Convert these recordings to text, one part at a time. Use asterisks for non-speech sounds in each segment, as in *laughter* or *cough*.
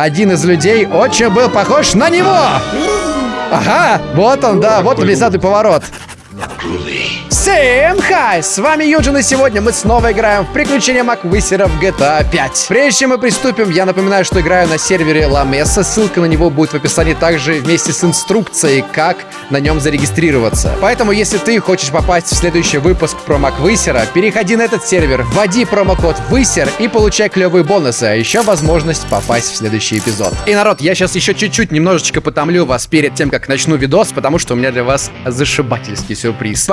Один из людей очень был похож на него! Ага, вот он, да, вот внезапный поворот. Всем хай! С вами Юджин, и сегодня мы снова играем в приключения Маквисера в GTA 5. Прежде чем мы приступим, я напоминаю, что играю на сервере Ламеса. Ссылка на него будет в описании также вместе с инструкцией, как на нем зарегистрироваться. Поэтому, если ты хочешь попасть в следующий выпуск про Маквисера, переходи на этот сервер, вводи промокод Высер и получай клевые бонусы, а еще возможность попасть в следующий эпизод. И, народ, я сейчас еще чуть-чуть немножечко потомлю вас перед тем, как начну видос, потому что у меня для вас зашибательский сюрприз.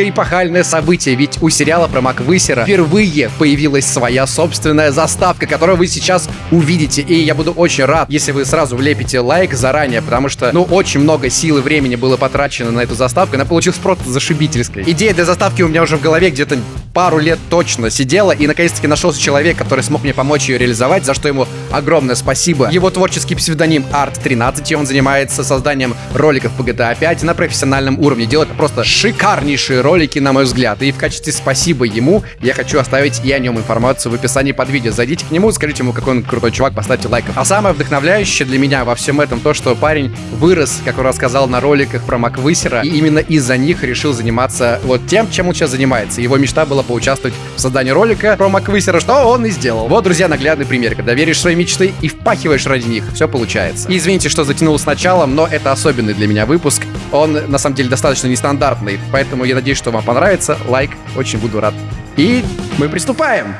Бомбическое эпохальное событие, ведь у сериала про Маквысера впервые появилась своя собственная заставка, которую вы сейчас увидите. И я буду очень рад, если вы сразу влепите лайк заранее, потому что, ну, очень много сил и времени было потрачено на эту заставку. Она получилась просто зашибительской. Идея для заставки у меня уже в голове где-то пару лет точно сидела, и наконец-таки нашелся человек, который смог мне помочь ее реализовать, за что ему огромное спасибо. Его творческий псевдоним Art13, и он занимается созданием роликов по GTA 5 на профессиональном уровне. Делает просто шикарнейшие ролики, на мой взгляд. И в качестве спасибо ему я хочу оставить и о нем информацию в описании под видео. Зайдите к нему, скажите ему, какой он крутой чувак, поставьте лайков. А самое вдохновляющее для меня во всем этом то, что парень вырос, как он рассказал на роликах про Маквысера, и именно из-за них решил заниматься вот тем, чем он сейчас занимается. Его мечта была поучаствовать в создании ролика про Маквысера, что он и сделал. Вот, друзья, наглядный пример. Когда веришь свои мечты и впахиваешь ради них, все получается. И извините, что затянул с началом, но это особенный для меня выпуск. Он, на самом деле, достаточно нестандартный, поэтому я надеюсь, что вам понравится. Лайк, очень буду рад. И мы приступаем!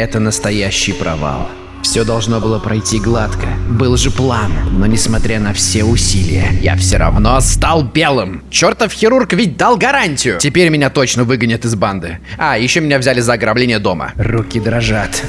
Это настоящий провал. Все должно было пройти гладко. Был же план. Но несмотря на все усилия, я все равно стал белым. Чертов хирург ведь дал гарантию. Теперь меня точно выгонят из банды. А, еще меня взяли за ограбление дома. Руки дрожат.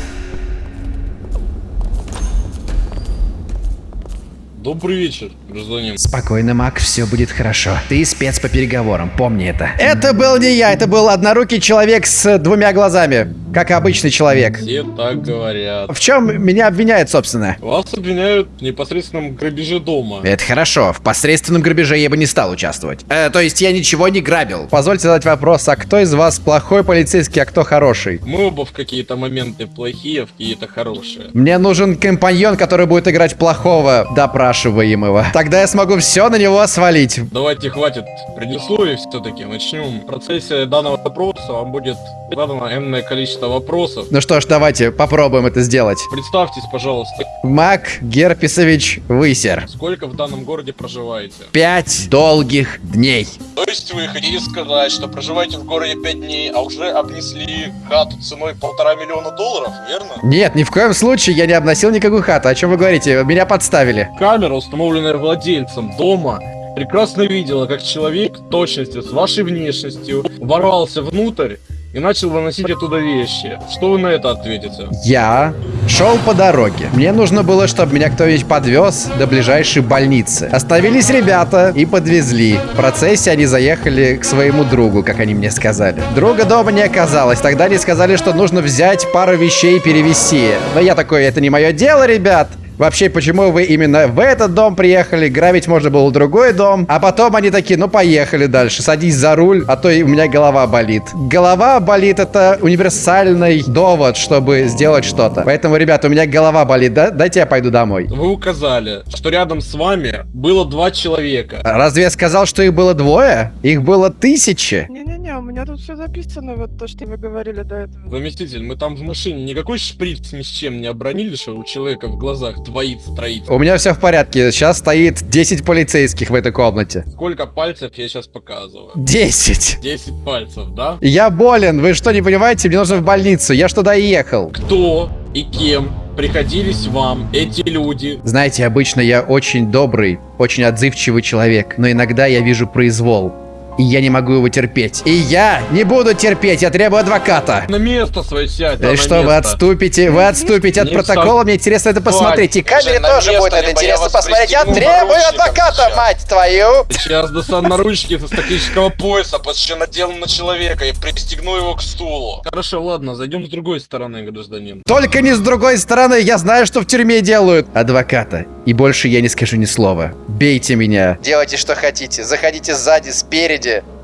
Добрый вечер, гражданин. Спокойно, Мак, все будет хорошо. Ты спец по переговорам, помни это. Это был не я, это был однорукий человек с двумя глазами. Как обычный человек. Все так говорят. В чем меня обвиняют, собственно? Вас обвиняют в непосредственном грабеже дома. Это хорошо. В посредственном грабеже я бы не стал участвовать. Э, то есть я ничего не грабил. Позвольте задать вопрос, а кто из вас плохой полицейский, а кто хороший? Мы оба в какие-то моменты плохие, а в какие-то хорошие. Мне нужен компаньон, который будет играть плохого допрашиваемого. Тогда я смогу все на него свалить. Давайте хватит предисловий все-таки. Начнем. В процессе данного вопроса вам будет задано энное количество вопросов. Ну что ж, давайте попробуем это сделать. Представьтесь, пожалуйста. Мак Герписович Высер. Сколько в данном городе проживаете? Пять долгих дней. То есть вы хотите сказать, что проживаете в городе 5 дней, а уже обнесли хату ценой полтора миллиона долларов, верно? Нет, ни в коем случае я не обносил никакую хату. О чем вы говорите? Меня подставили. Камера, установленная владельцем дома, прекрасно видела, как человек в точности с вашей внешностью ворвался внутрь и начал выносить оттуда вещи. Что вы на это ответите? Я шел по дороге. Мне нужно было, чтобы меня кто-нибудь подвез до ближайшей больницы. Остановились ребята и подвезли. В процессе они заехали к своему другу, как они мне сказали. Друга дома не оказалось. Тогда они сказали, что нужно взять пару вещей и перевезти. Но я такой, это не мое дело, ребят. Вообще, почему вы именно в этот дом приехали? Грабить можно было другой дом. А потом они такие, ну поехали дальше. Садись за руль, а то и у меня голова болит. Голова болит это универсальный довод, чтобы сделать что-то. Поэтому, ребята, у меня голова болит, да? Дайте я пойду домой. Вы указали, что рядом с вами было два человека. Разве я сказал, что их было двое? Их было тысячи. Не-не-не, у меня тут все записано, вот то, что вы говорили до этого. Заместитель, мы там в машине никакой шприц ни с чем не обронили, что у человека в глазах творится, троится. У меня все в порядке. Сейчас стоит 10 полицейских в этой комнате. Сколько пальцев я сейчас показываю? 10. 10 пальцев, да? Я болен. Вы что, не понимаете? Мне нужно в больницу. Я что доехал. Кто и кем приходились вам эти люди? Знаете, обычно я очень добрый, очень отзывчивый человек, но иногда я вижу произвол. И я не могу его терпеть. И я не буду терпеть, я требую адвоката. На место свое сядь, Да и что, вы отступите? Вы отступите от Не протокола, мне интересно это посмотреть. И камере тоже будет это интересно посмотреть. Я требую адвоката, сейчас. мать твою! Сейчас достану наручники из тактического пояса, почти надену на человека и пристегну его к стулу. Хорошо, ладно, зайдем с другой стороны, гражданин. Только не с другой стороны, я знаю, что в тюрьме делают. Адвоката. И больше я не скажу ни слова. Бейте меня. Делайте, что хотите. Заходите сзади, спереди.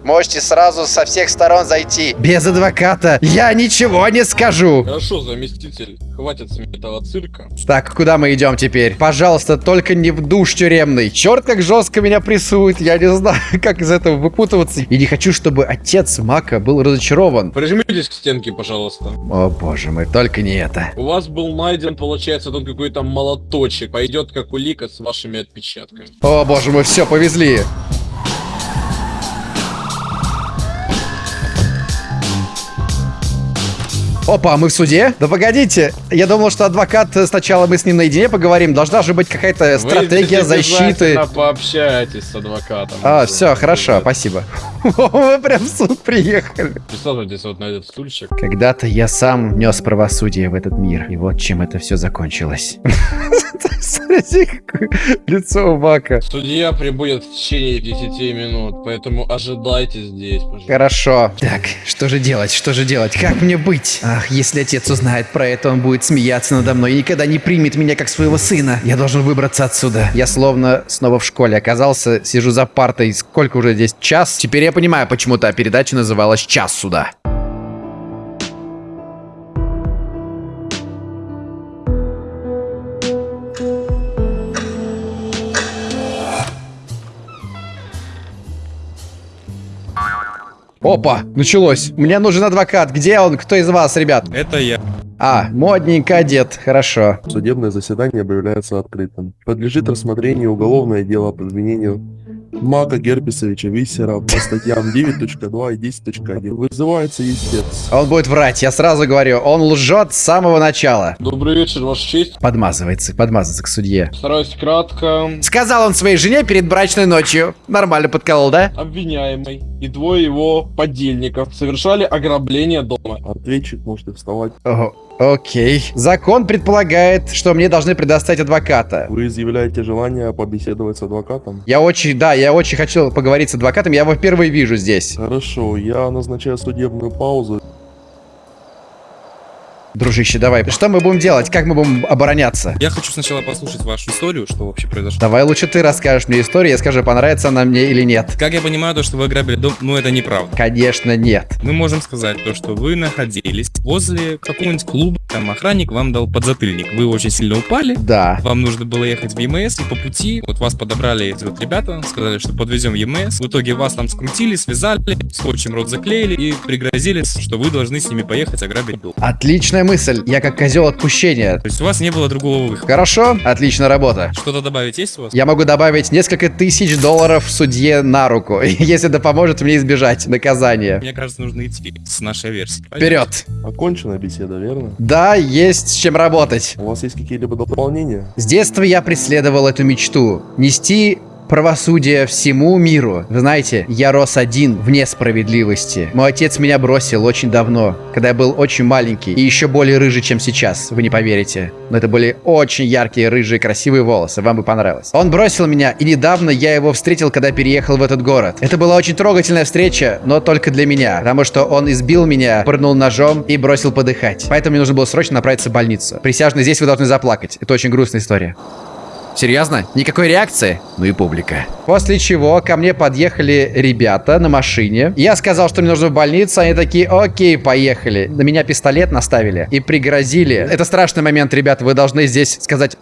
Можете сразу со всех сторон зайти. Без адвоката я ничего не скажу. Хорошо, заместитель, хватит с этого цирка. Так, куда мы идем теперь? Пожалуйста, только не в душ тюремный. Черт, как жестко меня прессует. Я не знаю, *laughs* как из этого выпутываться. И не хочу, чтобы отец Мака был разочарован. Прижмитесь к стенке, пожалуйста. О, боже мой, только не это. У вас был найден, получается, тут какой-то молоточек. Пойдет как улика с вашими отпечатками. О, боже мой, все, повезли. Опа, мы в суде? Да погодите, я думал, что адвокат, э, сначала мы с ним наедине поговорим. Должна же быть какая-то стратегия защиты. пообщаетесь с адвокатом. А, все, хорошо, спасибо. *laughs* Вы прям в суд приехали. Присаживайтесь вот на этот стульчик. Когда-то я сам нес правосудие в этот мир. И вот чем это все закончилось. *laughs* Лицо Мака. Судья прибудет в течение 10 минут, поэтому ожидайте здесь, пожалуйста. Хорошо. Так, что же делать? Что же делать? Как мне быть? Ах, если отец узнает про это, он будет смеяться надо мной и никогда не примет меня как своего сына. Я должен выбраться отсюда. Я словно снова в школе оказался, сижу за партой. Сколько уже здесь? Час? Теперь я понимаю, почему та передача называлась «Час суда». Опа, началось. Мне нужен адвокат. Где он? Кто из вас, ребят? Это я. А, модненько одет. Хорошо. Судебное заседание объявляется открытым. Подлежит рассмотрению уголовное дело по обвинению Мака Герпесовича Виссера по статьям 9.2 и 10.1. Вызывается истец. Он будет врать, я сразу говорю. Он лжет с самого начала. Добрый вечер, Ваша честь. Подмазывается, подмазывается к судье. Стараюсь кратко. Сказал он своей жене перед брачной ночью. Нормально подколол, да? Обвиняемый и двое его подельников совершали ограбление дома. Ответчик можете вставать. Ого, окей. Закон предполагает, что мне должны предоставить адвоката. Вы изъявляете желание побеседовать с адвокатом? Я очень, да, я очень хочу поговорить с адвокатом. Я его впервые вижу здесь. Хорошо, я назначаю судебную паузу. Дружище, давай. Что мы будем делать? Как мы будем обороняться? Я хочу сначала послушать вашу историю, что вообще произошло. Давай лучше ты расскажешь мне историю, я скажу, понравится она мне или нет. Как я понимаю, то, что вы ограбили дом, ну это неправда. Конечно, нет. Мы можем сказать то, что вы находились возле какого-нибудь клуба, там охранник вам дал подзатыльник. Вы очень сильно упали, Да. вам нужно было ехать в ЕМС, и по пути вот вас подобрали эти вот ребята, сказали, что подвезем в ЕМС. В итоге вас там скрутили, связали, скотчем рот заклеили и пригрозили, что вы должны с ними поехать ограбить дом. Отличная мысль. Я как козел отпущения. То есть у вас не было другого выхода. Хорошо, отличная работа. Что-то добавить есть у вас? Я могу добавить несколько тысяч долларов судье на руку, *laughs* если это поможет мне избежать наказания. Мне кажется, нужно идти с нашей версией. Вперед! Окончена беседа, верно? Да, есть с чем работать. У вас есть какие-либо дополнения? С детства я преследовал эту мечту. Нести правосудие всему миру. Вы знаете, я рос один вне справедливости. Мой отец меня бросил очень давно, когда я был очень маленький и еще более рыжий, чем сейчас. Вы не поверите. Но это были очень яркие, рыжие, красивые волосы. Вам бы понравилось. Он бросил меня, и недавно я его встретил, когда переехал в этот город. Это была очень трогательная встреча, но только для меня, потому что он избил меня, пырнул ножом и бросил подыхать. Поэтому мне нужно было срочно направиться в больницу. Присяжные, здесь вы должны заплакать. Это очень грустная история. Серьезно? Никакой реакции? Ну и публика. После чего ко мне подъехали ребята на машине. Я сказал, что мне нужно в больницу. Они такие, окей, поехали. На меня пистолет наставили и пригрозили. Это страшный момент, ребята. Вы должны здесь сказать...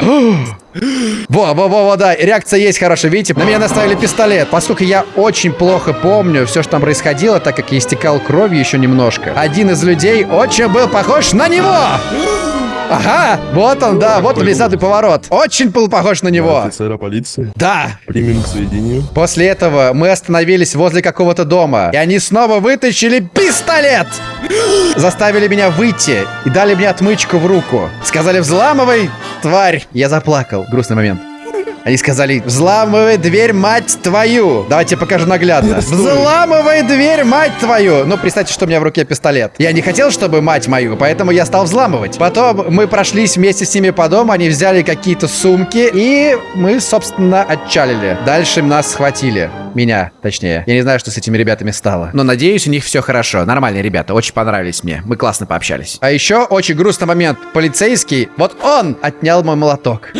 Во, во, во, во, да, реакция есть хорошая, видите? На меня наставили пистолет. Поскольку я очень плохо помню все, что там происходило, так как я истекал кровью еще немножко. Один из людей очень был похож на него! Ага, вот он, да, вот он, внезапный поворот. Очень был похож на него. Офицера полиции. Да. Примем к сведению. После этого мы остановились возле какого-то дома, и они снова вытащили пистолет! Заставили меня выйти и дали мне отмычку в руку. Сказали, взламывай, тварь. Я заплакал. Грустный момент. Они сказали, взламывай дверь, мать твою. Давайте покажу наглядно. Взламывай дверь, мать твою. Ну, представьте, что у меня в руке пистолет. Я не хотел, чтобы мать мою, поэтому я стал взламывать. Потом мы прошлись вместе с ними по дому, они взяли какие-то сумки, и мы, собственно, отчалили. Дальше нас схватили. Меня, точнее. Я не знаю, что с этими ребятами стало. Но надеюсь, у них все хорошо. Нормальные ребята, очень понравились мне. Мы классно пообщались. А еще очень грустный момент. Полицейский, вот он отнял мой молоток.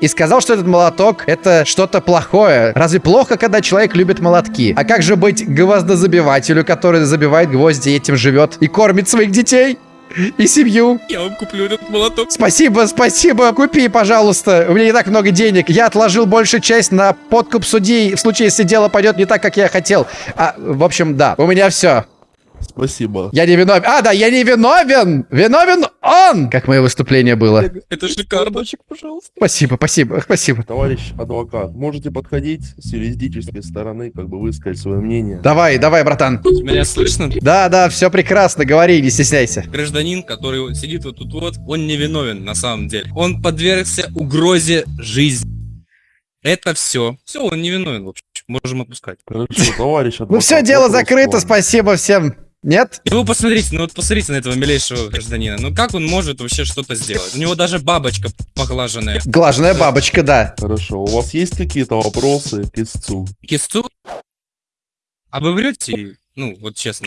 И сказал, что этот молоток это что-то плохое. Разве плохо, когда человек любит молотки? А как же быть гвоздозабивателю, который забивает гвозди этим живет и кормит своих детей? И семью. Я вам куплю этот молоток. Спасибо, спасибо. Купи, пожалуйста. У меня не так много денег. Я отложил большую часть на подкуп судей в случае, если дело пойдет не так, как я хотел. А, в общем, да. У меня все. Спасибо. Я не виновен. А, да, я не виновен. Виновен он. Как мое выступление было. Это шикарно. Пожалуйста. Спасибо, спасибо, спасибо. Товарищ адвокат, можете подходить с юридической стороны, как бы высказать свое мнение. Давай, давай, братан. Меня слышно? Да, да, все прекрасно. Говори, не стесняйся. Гражданин, который сидит вот тут вот, он не виновен на самом деле. Он подвергся угрозе жизни. Это все. Все, он не виновен, в общем. Можем отпускать. Хорошо, товарищ адвокат. Ну все, дело закрыто. Спасибо всем. Нет? И вы посмотрите, ну вот посмотрите на этого милейшего гражданина. Ну как он может вообще что-то сделать? У него даже бабочка поглаженная. Глажная бабочка, да. Хорошо, у вас есть какие-то вопросы к истцу? Кисту? А вы врете? Ну, вот честно.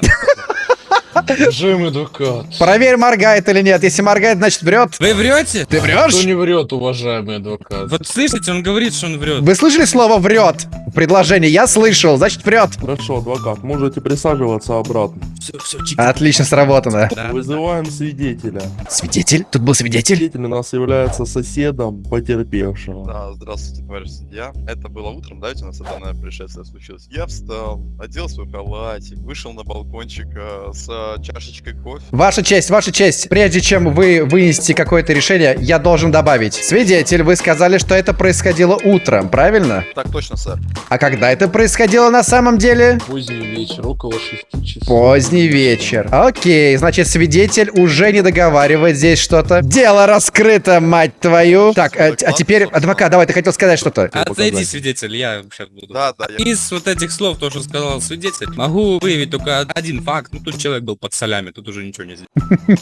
Уважаемый адвокат. Проверь, моргает или нет. Если моргает, значит врет. Вы врете? Ты Кто врешь? не врет, уважаемый адвокат? Вот слышите, он говорит, что он врет. Вы слышали слово врет? Предложение. Я слышал, значит врет. Хорошо, адвокат, можете присаживаться обратно. Все, все, чик. Отлично сработано. Да. Вызываем свидетеля. Свидетель? Тут был свидетель? Свидетель у нас является соседом потерпевшего. Да, здравствуйте, товарищ судья. Это было утром, да, ведь у нас данное происшествие случилось. Я встал, одел свой халатик, вышел на балкончик э, с э, чашечкой кофе. Ваша честь, ваша честь. Прежде чем вы вынесете какое-то решение, я должен добавить. Свидетель, вы сказали, что это происходило утром, правильно? Так точно, сэр. А когда это происходило на самом деле? Поздний вечер, около шести часов. Поздний вечер. Окей, значит, свидетель уже не договаривает здесь что-то. Дело раскрыто, мать твою. Так, э, а теперь, адвокат, давай, ты хотел сказать что-то. Отойди, показать. свидетель, я сейчас буду. Да, да, я... Из вот этих слов, то, что сказал свидетель, могу выявить только один факт. Ну, тут человек был под солями, тут уже ничего не сделать. *laughs*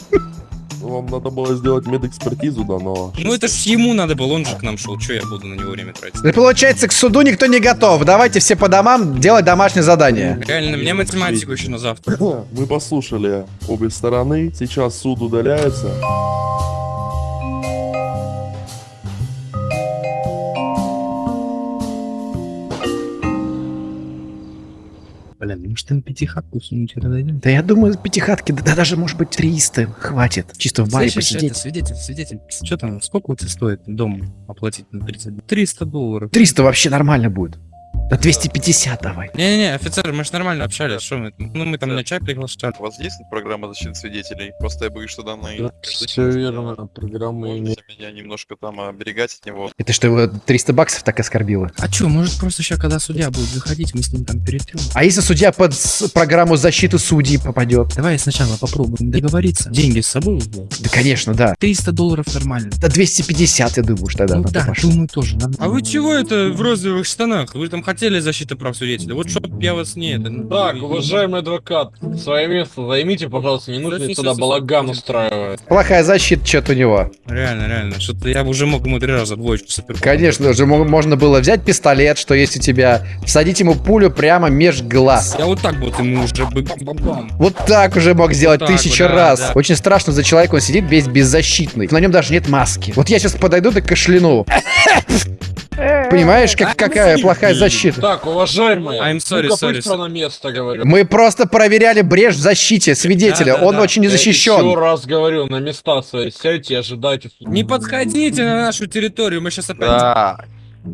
Вам надо было сделать медэкспертизу данного. Ну, это ж ему надо было, он же к нам шел. Че я буду на него время тратить? Да получается, к суду никто не готов. Давайте все по домам делать домашнее задание. Реально, мне математику еще на завтра. *clears throat* Мы послушали обе стороны. Сейчас суд удаляется. Блин, может там пятихатку сунуть и дойдем? Да я думаю, пятихатки, да, да даже может быть 300 хватит. Чисто в баре Слышишь, это, посидеть. свидетель, свидетель, что там, сколько у тебя стоит дом оплатить на 30? 300 долларов. 300 вообще нормально будет. Да 250 давай. Не-не-не, офицер, мы же нормально общались, что мы, ну мы там на чай приглашали. У вас есть программа защиты свидетелей? Просто я боюсь, что данные... Все верно, программа имеет. Можете меня немножко там оберегать от него. Это что, его 300 баксов так оскорбило? А чё, может просто сейчас, когда судья будет выходить, мы с ним там перетрем? А если судья под программу защиты судей попадет? Давай сначала попробуем договориться. Деньги с собой? Да, конечно, да. 300 долларов нормально. Да 250, я думаю, что тогда ну да, пошло. думаю тоже. А вы чего это в розовых штанах? Вы там хотели защиты прав свидетеля? Вот чтоб я вас не... ну, Так, не- уважаемый адвокат, свое место займите, пожалуйста, не нужно сюда балаган устраивать. Плохая защита что-то у него. Реально, реально. Что-то я бы уже мог ему три раза двоечку сопер. Конечно же, мо- можно было взять пистолет, что есть у тебя, всадить ему пулю прямо меж глаз. Я вот так вот ему уже бы. Вот так уже мог сделать так тысячу вот, да, раз. да. Очень страшно за человека, он сидит весь беззащитный. На нем даже нет маски. Вот я сейчас подойду да кашляну. Понимаешь, как, какая плохая защита? Так, уважаемый, I'm sorry, ну-ка sorry, sorry. на место, говорю. Мы просто проверяли брешь в защите свидетеля. Да, да, он да. очень не Я Еще раз говорю, на места свои сядьте и ожидайте. Не подходите на нашу территорию, мы сейчас опять... Да,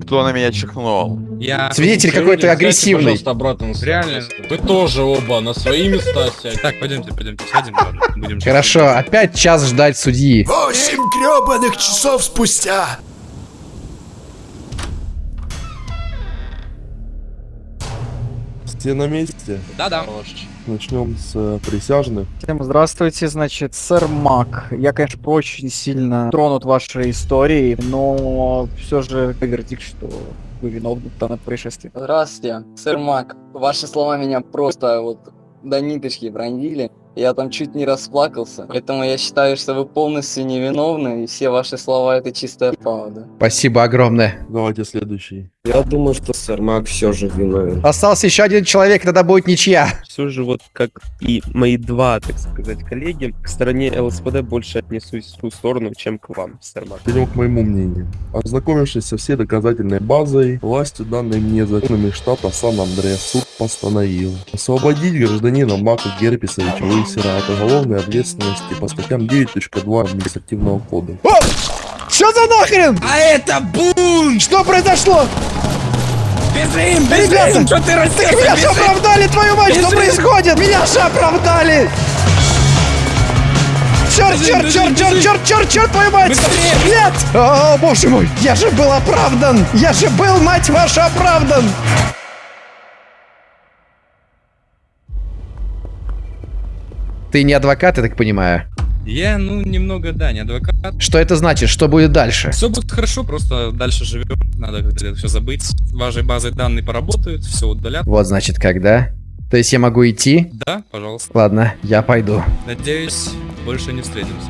Кто на меня чихнул? Я... Свидетель какой-то сядьте, агрессивный. пожалуйста, обратно Реально. Вы тоже оба на свои места сядьте. Так, пойдемте, пойдемте, сядем, ладно, будем... Хорошо, опять час ждать судьи. Восемь гребаных часов спустя! Все на месте. Да-да. Начнем с э, присяжных. Всем здравствуйте, значит, сэр Мак. Я, конечно, очень сильно тронут вашей историей, но все же вердикт, что вы виновны в данном происшествии. Здравствуйте, сэр Мак. Ваши слова меня просто вот до ниточки пронзили. Я там чуть не расплакался. Поэтому я считаю, что вы полностью невиновны, и все ваши слова это чистая правда. Спасибо огромное. Давайте следующий. Я думаю, что сэр Мак все же виновен. Остался еще один человек, тогда будет ничья. Все же вот как и мои два, так сказать, коллеги, к стороне ЛСПД больше отнесусь в ту сторону, чем к вам, сэр Мак. Перейдем к моему мнению. Ознакомившись со всей доказательной базой, властью данной мне законами штата Сан-Андреас, суд постановил освободить гражданина Мака Герпесовича Уисера от уголовной ответственности по статьям 9.2 административного кодекса. О! Что за нахрен? А это бунт! Что произошло? Бежим, Ребята, Что ты Так меня же оправдали, твою мать, что Бежим! происходит? Меня же оправдали! Черт, Бежим, черт, бежим, черт, черт, бежим! черт, черт, черт, твою мать! Быстрее! Нет! О, боже мой, я же был оправдан! Я же был, мать ваша, оправдан! Ты не адвокат, я так понимаю. Я, ну, немного, да, не адвокат. Что это значит? Что будет дальше? Все будет хорошо, просто дальше живем. Надо это все забыть. Вашей базой данные поработают, все удалят. Вот значит, когда. То есть я могу идти? Да, пожалуйста. Ладно, я пойду. Надеюсь, больше не встретимся.